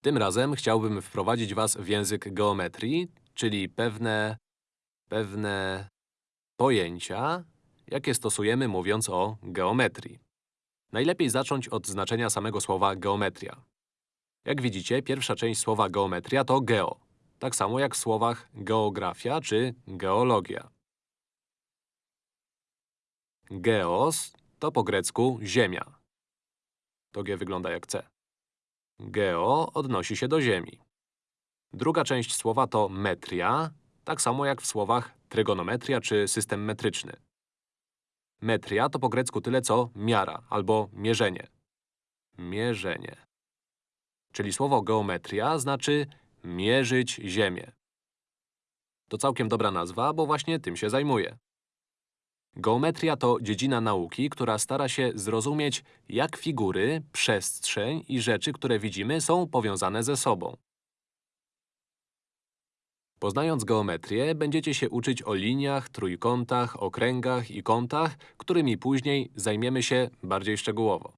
Tym razem chciałbym wprowadzić Was w język geometrii, czyli pewne… pewne pojęcia, jakie stosujemy mówiąc o geometrii. Najlepiej zacząć od znaczenia samego słowa geometria. Jak widzicie, pierwsza część słowa geometria to geo, tak samo jak w słowach geografia czy geologia. Geos to po grecku ziemia. To G wygląda jak C. Geo odnosi się do ziemi. Druga część słowa to metria, tak samo jak w słowach trygonometria czy system metryczny. Metria to po grecku tyle co miara albo mierzenie. Mierzenie. Czyli słowo geometria znaczy mierzyć ziemię. To całkiem dobra nazwa, bo właśnie tym się zajmuję. Geometria to dziedzina nauki, która stara się zrozumieć, jak figury, przestrzeń i rzeczy, które widzimy, są powiązane ze sobą. Poznając geometrię, będziecie się uczyć o liniach, trójkątach, okręgach i kątach, którymi później zajmiemy się bardziej szczegółowo.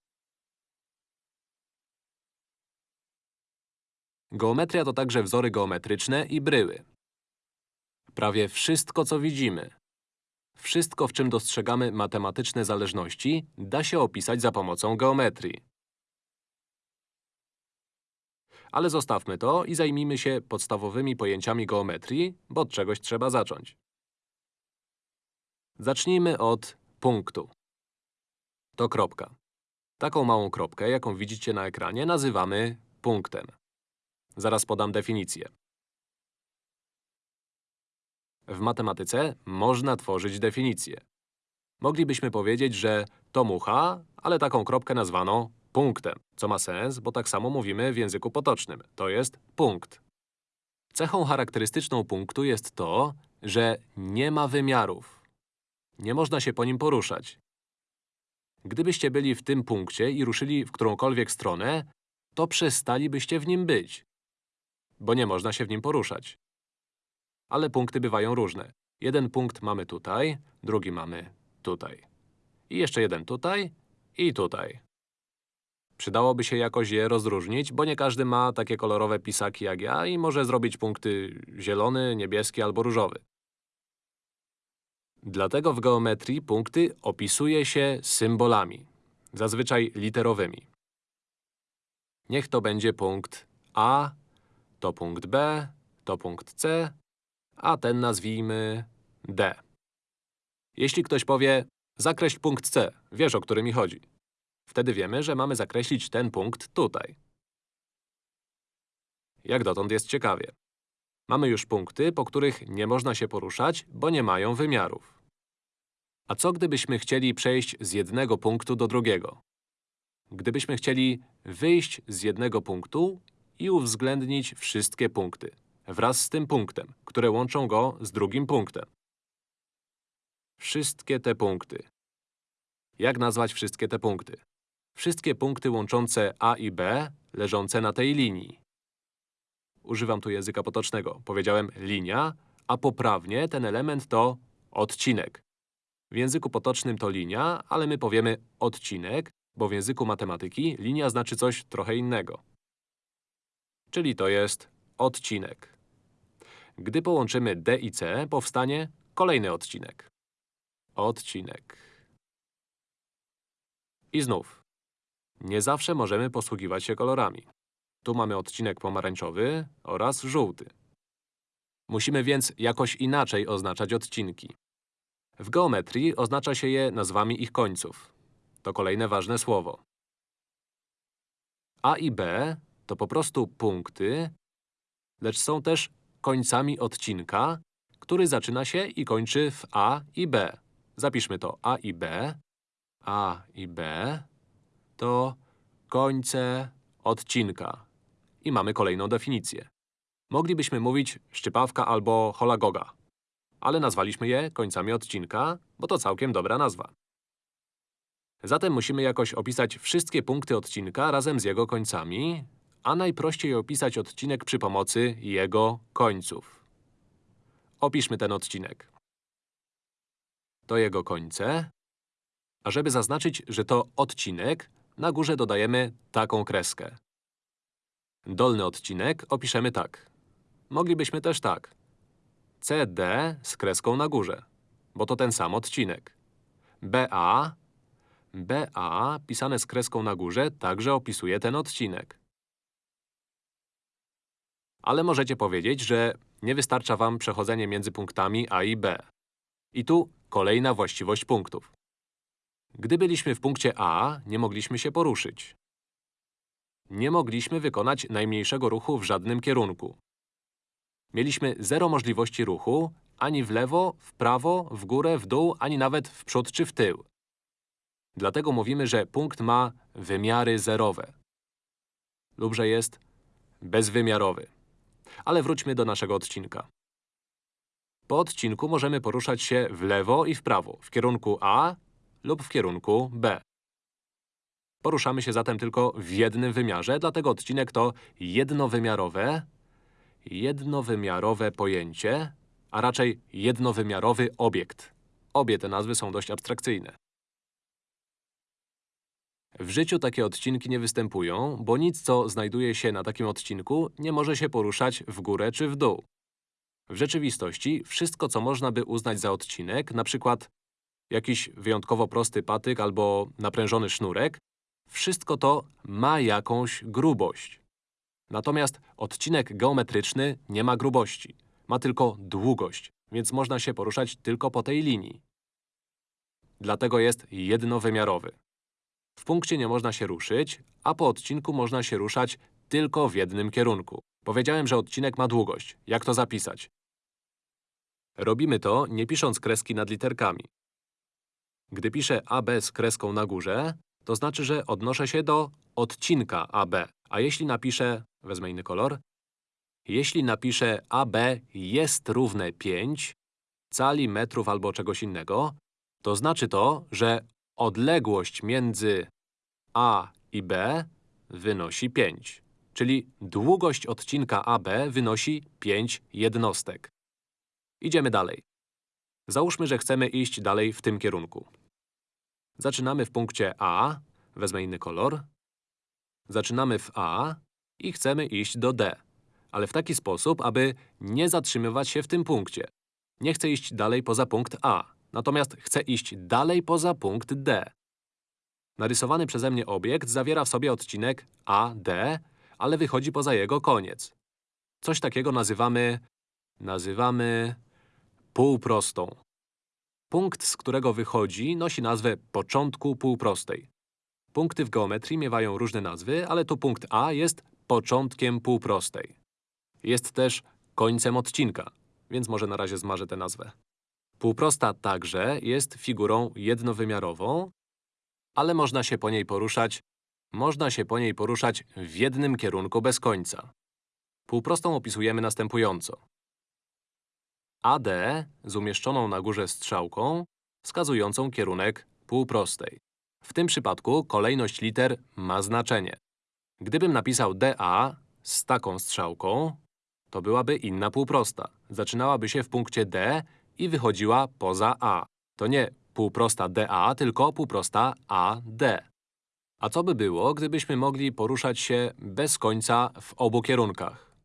Geometria to także wzory geometryczne i bryły. Prawie wszystko, co widzimy, wszystko, w czym dostrzegamy matematyczne zależności, da się opisać za pomocą geometrii. Ale zostawmy to i zajmijmy się podstawowymi pojęciami geometrii, bo od czegoś trzeba zacząć. Zacznijmy od punktu. To kropka. Taką małą kropkę, jaką widzicie na ekranie, nazywamy punktem. Zaraz podam definicję. W matematyce można tworzyć definicje. Moglibyśmy powiedzieć, że to mucha, ale taką kropkę nazwano punktem, co ma sens, bo tak samo mówimy w języku potocznym. To jest punkt. Cechą charakterystyczną punktu jest to, że nie ma wymiarów. Nie można się po nim poruszać. Gdybyście byli w tym punkcie i ruszyli w którąkolwiek stronę, to przestalibyście w nim być, bo nie można się w nim poruszać. Ale punkty bywają różne. Jeden punkt mamy tutaj, drugi mamy tutaj. I jeszcze jeden tutaj i tutaj. Przydałoby się jakoś je rozróżnić, bo nie każdy ma takie kolorowe pisaki jak ja i może zrobić punkty zielony, niebieski albo różowy. Dlatego w geometrii punkty opisuje się symbolami, zazwyczaj literowymi. Niech to będzie punkt A, to punkt B, to punkt C, a ten nazwijmy D. Jeśli ktoś powie, zakreśl punkt C, wiesz o który mi chodzi. Wtedy wiemy, że mamy zakreślić ten punkt tutaj. Jak dotąd jest ciekawie. Mamy już punkty, po których nie można się poruszać, bo nie mają wymiarów. A co gdybyśmy chcieli przejść z jednego punktu do drugiego? Gdybyśmy chcieli wyjść z jednego punktu i uwzględnić wszystkie punkty, wraz z tym punktem, które łączą go z drugim punktem. Wszystkie te punkty. Jak nazwać wszystkie te punkty? Wszystkie punkty łączące A i B, leżące na tej linii. Używam tu języka potocznego. Powiedziałem linia, a poprawnie ten element to odcinek. W języku potocznym to linia, ale my powiemy odcinek, bo w języku matematyki linia znaczy coś trochę innego. Czyli to jest odcinek. Gdy połączymy D i C, powstanie kolejny odcinek. Odcinek. I znów. Nie zawsze możemy posługiwać się kolorami. Tu mamy odcinek pomarańczowy oraz żółty. Musimy więc jakoś inaczej oznaczać odcinki. W geometrii oznacza się je nazwami ich końców. To kolejne ważne słowo. A i B to po prostu punkty, lecz są też końcami odcinka, który zaczyna się i kończy w A i B. Zapiszmy to A i B. A i B to końce odcinka. I mamy kolejną definicję. Moglibyśmy mówić szczypawka albo holagoga, ale nazwaliśmy je końcami odcinka, bo to całkiem dobra nazwa. Zatem musimy jakoś opisać wszystkie punkty odcinka razem z jego końcami, a najprościej opisać odcinek przy pomocy jego końców. Opiszmy ten odcinek. To jego końce. A żeby zaznaczyć, że to odcinek, na górze dodajemy taką kreskę. Dolny odcinek opiszemy tak. Moglibyśmy też tak. CD z kreską na górze, bo to ten sam odcinek. BA, BA pisane z kreską na górze także opisuje ten odcinek. Ale możecie powiedzieć, że nie wystarcza wam przechodzenie między punktami A i B. I tu kolejna właściwość punktów. Gdy byliśmy w punkcie A, nie mogliśmy się poruszyć. Nie mogliśmy wykonać najmniejszego ruchu w żadnym kierunku. Mieliśmy zero możliwości ruchu ani w lewo, w prawo, w górę, w dół, ani nawet w przód czy w tył. Dlatego mówimy, że punkt ma wymiary zerowe lub że jest bezwymiarowy. Ale wróćmy do naszego odcinka. Po odcinku możemy poruszać się w lewo i w prawo, w kierunku A lub w kierunku B. Poruszamy się zatem tylko w jednym wymiarze, dlatego odcinek to jednowymiarowe, jednowymiarowe pojęcie, a raczej jednowymiarowy obiekt. Obie te nazwy są dość abstrakcyjne. W życiu takie odcinki nie występują, bo nic, co znajduje się na takim odcinku, nie może się poruszać w górę czy w dół. W rzeczywistości wszystko, co można by uznać za odcinek, przykład jakiś wyjątkowo prosty patyk albo naprężony sznurek, wszystko to ma jakąś grubość. Natomiast odcinek geometryczny nie ma grubości. Ma tylko długość, więc można się poruszać tylko po tej linii. Dlatego jest jednowymiarowy. W punkcie nie można się ruszyć, a po odcinku można się ruszać tylko w jednym kierunku. Powiedziałem, że odcinek ma długość. Jak to zapisać? Robimy to, nie pisząc kreski nad literkami. Gdy piszę AB z kreską na górze, to znaczy, że odnoszę się do odcinka AB. A jeśli napiszę… wezmę inny kolor… Jeśli napiszę AB jest równe 5 cali, metrów albo czegoś innego, to znaczy to, że odległość między A i B wynosi 5. Czyli długość odcinka AB wynosi 5 jednostek. Idziemy dalej. Załóżmy, że chcemy iść dalej w tym kierunku. Zaczynamy w punkcie A, wezmę inny kolor. Zaczynamy w A i chcemy iść do D, ale w taki sposób, aby nie zatrzymywać się w tym punkcie. Nie chcę iść dalej poza punkt A, natomiast chcę iść dalej poza punkt D. Narysowany przeze mnie obiekt zawiera w sobie odcinek AD, ale wychodzi poza jego koniec. Coś takiego nazywamy… nazywamy… półprostą. Punkt, z którego wychodzi, nosi nazwę początku półprostej. Punkty w geometrii miewają różne nazwy, ale tu punkt A jest początkiem półprostej. Jest też końcem odcinka, więc może na razie zmarzę tę nazwę. Półprosta także jest figurą jednowymiarową, ale można się po niej poruszać można się po niej poruszać w jednym kierunku bez końca. Półprostą opisujemy następująco. AD z umieszczoną na górze strzałką wskazującą kierunek półprostej. W tym przypadku kolejność liter ma znaczenie. Gdybym napisał DA z taką strzałką, to byłaby inna półprosta. Zaczynałaby się w punkcie D i wychodziła poza A. To nie półprosta DA, tylko półprosta AD. A co by było, gdybyśmy mogli poruszać się bez końca w obu kierunkach?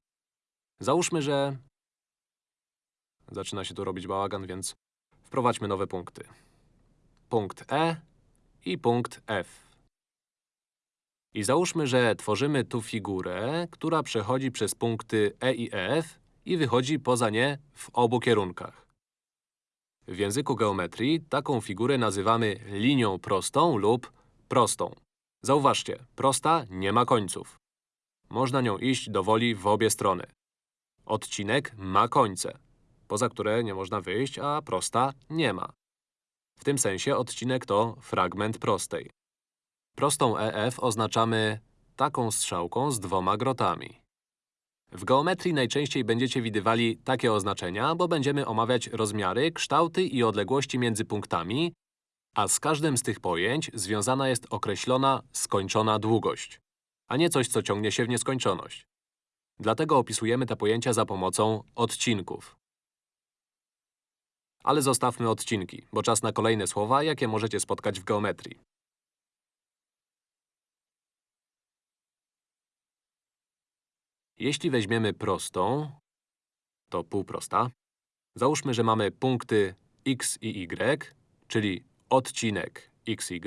Załóżmy, że… Zaczyna się tu robić bałagan, więc wprowadźmy nowe punkty. Punkt E i punkt F. I załóżmy, że tworzymy tu figurę, która przechodzi przez punkty E i F i wychodzi poza nie w obu kierunkach. W języku geometrii taką figurę nazywamy linią prostą lub prostą. Zauważcie, prosta nie ma końców. Można nią iść dowoli w obie strony. Odcinek ma końce, poza które nie można wyjść, a prosta nie ma. W tym sensie odcinek to fragment prostej. Prostą EF oznaczamy taką strzałką z dwoma grotami. W geometrii najczęściej będziecie widywali takie oznaczenia, bo będziemy omawiać rozmiary, kształty i odległości między punktami, a z każdym z tych pojęć związana jest określona, skończona długość, a nie coś, co ciągnie się w nieskończoność. Dlatego opisujemy te pojęcia za pomocą odcinków. Ale zostawmy odcinki, bo czas na kolejne słowa, jakie możecie spotkać w geometrii. Jeśli weźmiemy prostą, to półprosta, załóżmy, że mamy punkty x i y, czyli odcinek xy,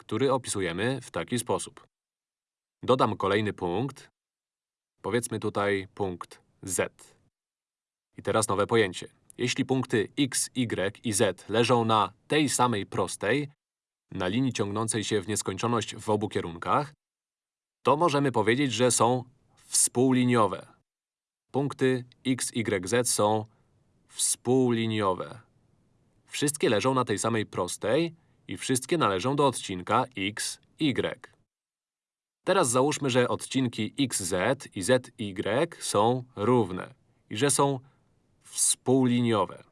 który opisujemy w taki sposób. Dodam kolejny punkt, powiedzmy tutaj punkt z. I teraz nowe pojęcie. Jeśli punkty x, y i z leżą na tej samej prostej, na linii ciągnącej się w nieskończoność w obu kierunkach, to możemy powiedzieć, że są współliniowe. Punkty x, y, z są współliniowe. Wszystkie leżą na tej samej prostej i wszystkie należą do odcinka x, y. Teraz załóżmy, że odcinki xz i zy są równe i że są współliniowe.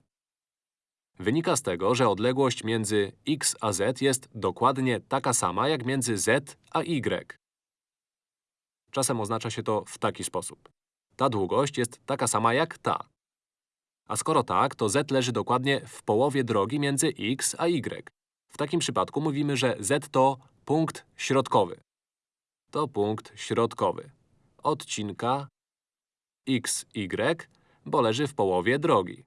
Wynika z tego, że odległość między x a z jest dokładnie taka sama jak między z a y. Czasem oznacza się to w taki sposób. Ta długość jest taka sama jak ta. A skoro tak, to z leży dokładnie w połowie drogi między x a y. W takim przypadku mówimy, że z to punkt środkowy. To punkt środkowy. Odcinka x, y, bo leży w połowie drogi.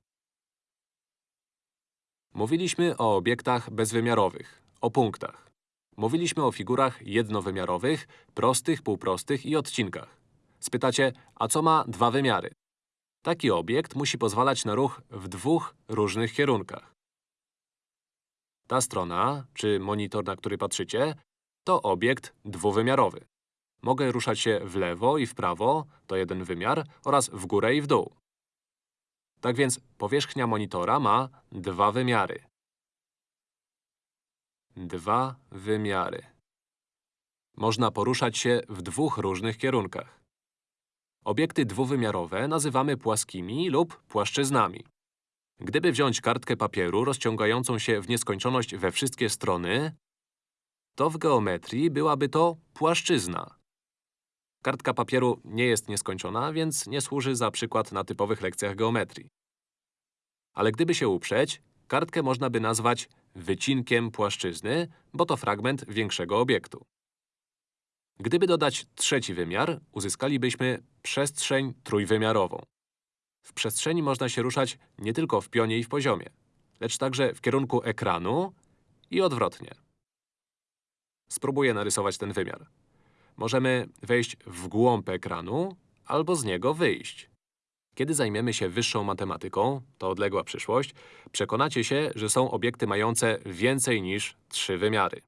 Mówiliśmy o obiektach bezwymiarowych, o punktach. Mówiliśmy o figurach jednowymiarowych, prostych, półprostych i odcinkach. Spytacie, a co ma dwa wymiary? Taki obiekt musi pozwalać na ruch w dwóch różnych kierunkach. Ta strona, czy monitor, na który patrzycie, to obiekt dwuwymiarowy. Mogę ruszać się w lewo i w prawo, to jeden wymiar, oraz w górę i w dół. Tak więc powierzchnia monitora ma dwa wymiary. Dwa wymiary. Można poruszać się w dwóch różnych kierunkach. Obiekty dwuwymiarowe nazywamy płaskimi lub płaszczyznami. Gdyby wziąć kartkę papieru rozciągającą się w nieskończoność we wszystkie strony, to w geometrii byłaby to płaszczyzna. Kartka papieru nie jest nieskończona, więc nie służy za przykład na typowych lekcjach geometrii. Ale gdyby się uprzeć, kartkę można by nazwać wycinkiem płaszczyzny, bo to fragment większego obiektu. Gdyby dodać trzeci wymiar, uzyskalibyśmy przestrzeń trójwymiarową. W przestrzeni można się ruszać nie tylko w pionie i w poziomie, lecz także w kierunku ekranu i odwrotnie. Spróbuję narysować ten wymiar. Możemy wejść w głąb ekranu albo z niego wyjść. Kiedy zajmiemy się wyższą matematyką, to odległa przyszłość, przekonacie się, że są obiekty mające więcej niż trzy wymiary.